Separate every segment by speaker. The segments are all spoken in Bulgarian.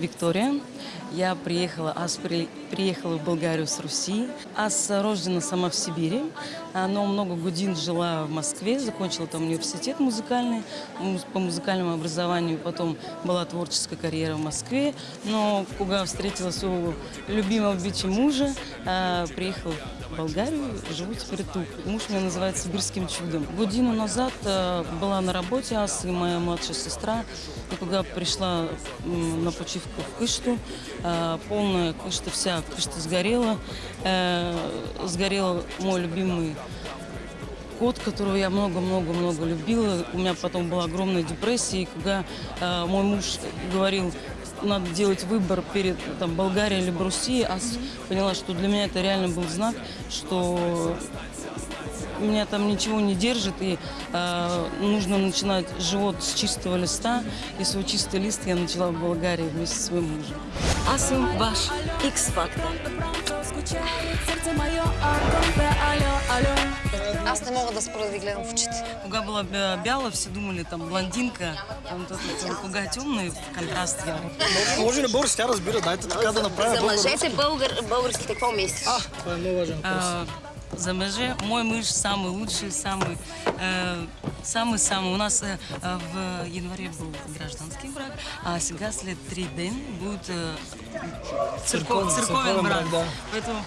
Speaker 1: Виктория. Я приехала, аз при, приехала в Болгарию с Руси. Аз рождена сама в Сибири, но много годин жила в Москве, закончила там университет музыкальный, муз- по музыкальному образованию, потом была творческая карьера в Москве, но когда встретила своего любимого бичи мужа, а, приехала в Болгарию, живу теперь тут. Муж меня называет сибирским чудом. Годину назад а, была на работе, аз и моя младшая сестра, и когда пришла на почивку в Кышту, а, полная Кышта вся, Кышта сгорела, Э, сгорел мой любимый кот, которого я много-много-много любила. У меня потом была огромная депрессия, и когда э, мой муж говорил, надо делать выбор перед там, Болгарией либо Россией, а поняла, что для меня это реально был знак, что меня там ничего не держит, и э, нужно начинать живот с чистого листа. И свой чистый лист я начала в Болгарии вместе со своим мужем.
Speaker 2: Съм ваш X-фактор.
Speaker 3: Аз не мога да спра да ви гледам в очите.
Speaker 1: Кога была бя- бяла, все думали, там, блондинка, там, тут, там, кога темный, контраст яркий.
Speaker 4: Може на български, тя разбира, дайте така да направя
Speaker 2: За мъжете българ, българските какво мислиш?
Speaker 4: А, това е много важен въпрос.
Speaker 1: За мъже, мой муж самый лучший, самый, э, самый-самый. У нас э, в январе был гражданский брак, а сега след три ден будет э, церков-
Speaker 4: Церковен-
Speaker 1: церковен
Speaker 4: церковен
Speaker 1: брак.
Speaker 4: да.
Speaker 1: Поэтому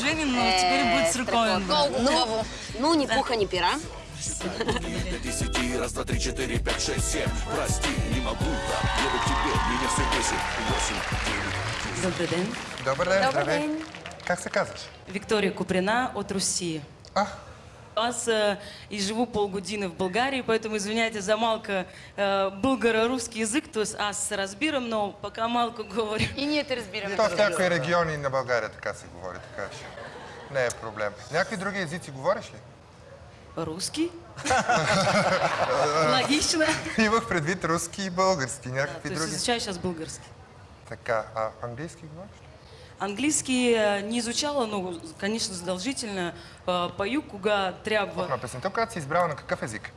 Speaker 1: женим, но теперь будет церковен брак.
Speaker 3: Много хубаво.
Speaker 2: Ну, ни пуха, ни пера.
Speaker 5: десяти, раз, два, три, четыре, пять, шесть, семь. Прости, не могу так, еду к тебе, меня все бесит. Восемь, девять,
Speaker 1: Добрый день.
Speaker 6: Добър ден, здравей. Как се казваш?
Speaker 1: Виктория Куприна от России.
Speaker 6: А,
Speaker 1: Аз э, и живу полгодины в Болгарии, поэтому извиняйте за малко э, българо-русский язык, то есть аз се разбирам, но пока малко говорю.
Speaker 3: И ние те разбираме.
Speaker 6: то в някои региони на България така се говори, така че не е проблем. Някакви други езици говориш ли?
Speaker 1: Русский? Логично.
Speaker 6: Имах предвид руски и български,
Speaker 1: То
Speaker 6: някакви
Speaker 1: есть
Speaker 6: други.
Speaker 1: изучаю сейчас българский.
Speaker 6: Така, а английски говориш ли?
Speaker 1: Английский э, не изучала, но, конечно, задолжительно. Э, Пою, кога трябва
Speaker 6: На песента, която си избрала на какъв език?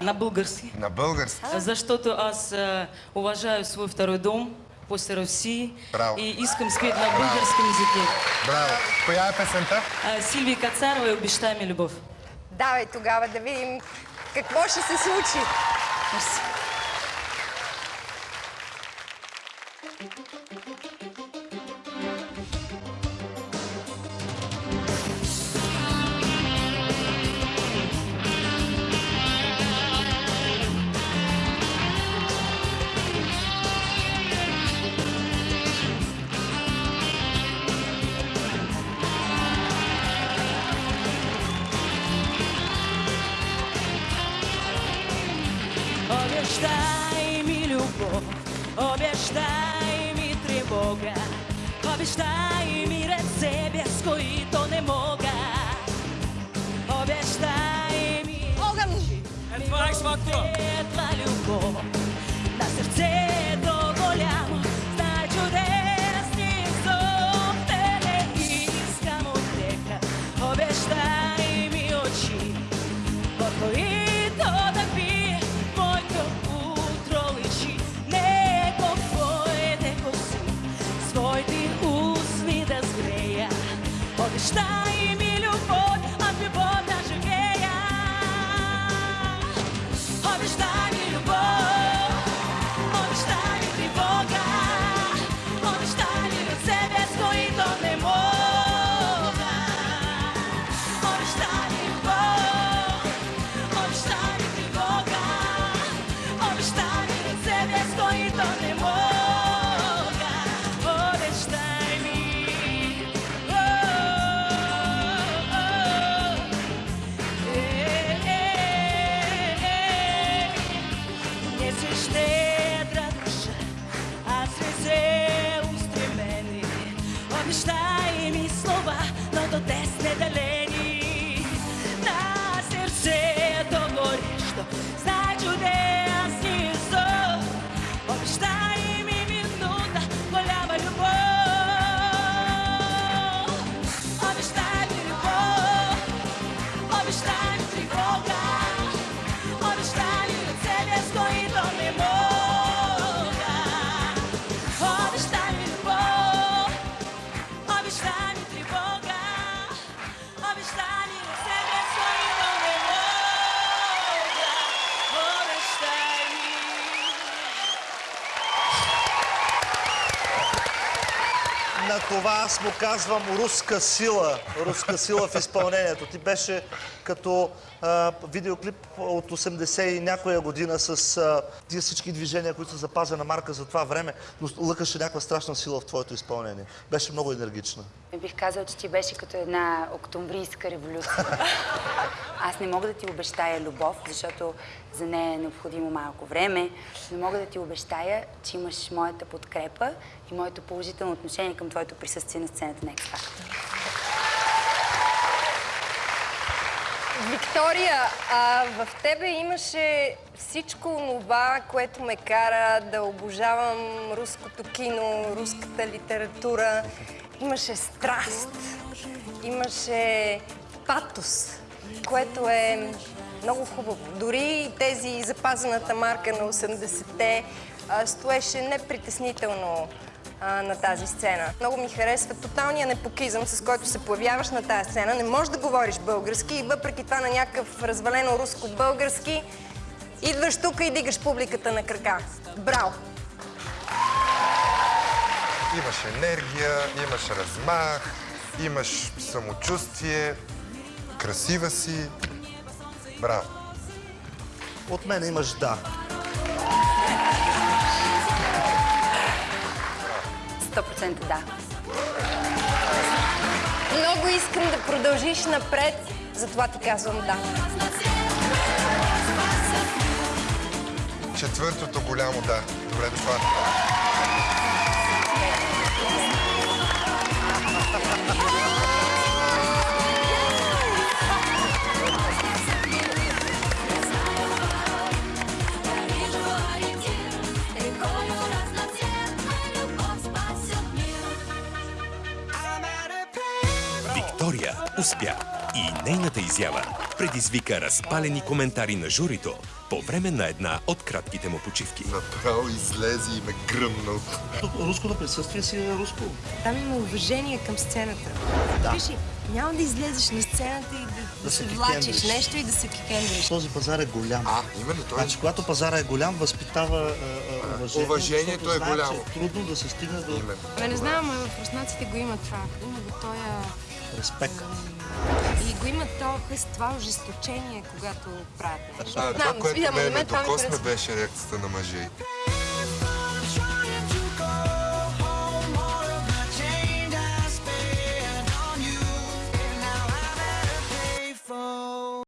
Speaker 1: на български.
Speaker 6: На български.
Speaker 1: Защото аз э, уважаю свой второй дом после России
Speaker 6: Браво.
Speaker 1: и искам спеть на българском языке.
Speaker 6: Браво. Коя е песента?
Speaker 1: А, Сильвия Кацарова и «Обещай ми любов».
Speaker 7: Давай тогава да видим какво ще се случи.
Speaker 1: Мерси.
Speaker 8: Обещай ми любов, обещай ми тревога, обещай ми ръце, без които не мога. Обещай ми
Speaker 7: Огън!
Speaker 8: това светла любов, Oder Stein На
Speaker 9: това аз му казвам руска сила. Руска сила в изпълнението. Ти беше като а, видеоклип от 80 и някоя година с а, тия всички движения, които са запазена марка за това време, но лъкаше някаква страшна сила в твоето изпълнение. Беше много енергична.
Speaker 10: Бих казал, че ти беше като една октомврийска революция. Аз не мога да ти обещая любов, защото за нея е необходимо малко време. Не мога да ти обещая, че имаш моята подкрепа и моето положително отношение към твоето присъствие на сцената на X.
Speaker 7: Виктория, а, в тебе имаше всичко това, което ме кара да обожавам руското кино, руската литература. Имаше страст, имаше патос, което е много хубаво. Дори тези запазената марка на 80-те а, стоеше непритеснително на тази сцена. Много ми харесва тоталния непокизъм, с който се появяваш на тази сцена. Не можеш да говориш български и въпреки това на някакъв развалено руско-български идваш тук и дигаш публиката на крака. Браво!
Speaker 6: Имаш енергия, имаш размах, имаш самочувствие, красива си. Браво!
Speaker 9: От мен имаш да.
Speaker 10: 100% да.
Speaker 7: Много искам да продължиш напред, затова ти казвам да.
Speaker 6: Четвъртото голямо да. Добре дошла.
Speaker 11: Виктория успя и нейната изява предизвика разпалени коментари на журито по време на една от кратките му почивки.
Speaker 6: Направо излезе и ме гръмна от...
Speaker 9: Руското присъствие си е руско.
Speaker 7: Там има уважение към сцената.
Speaker 9: Да.
Speaker 7: Ли, няма да излезеш на сцената и да, да,
Speaker 9: Да
Speaker 7: се влачиш нещо и да се кикендриш.
Speaker 9: Този пазар е голям.
Speaker 6: А, именно той.
Speaker 9: Значи, когато пазара е голям, възпитава а, а, уважение.
Speaker 6: Уважението е
Speaker 9: знае,
Speaker 6: голямо.
Speaker 9: че е трудно да се стигне до
Speaker 6: Именно.
Speaker 12: Бе, не знам, ама в руснаците го има това. Има го тоя...
Speaker 9: респект.
Speaker 12: И го има то, това ожесточение, когато правят нещо.
Speaker 6: А, това, което
Speaker 7: мен
Speaker 6: докосна,
Speaker 7: харесва.
Speaker 6: беше реакцията на мъже.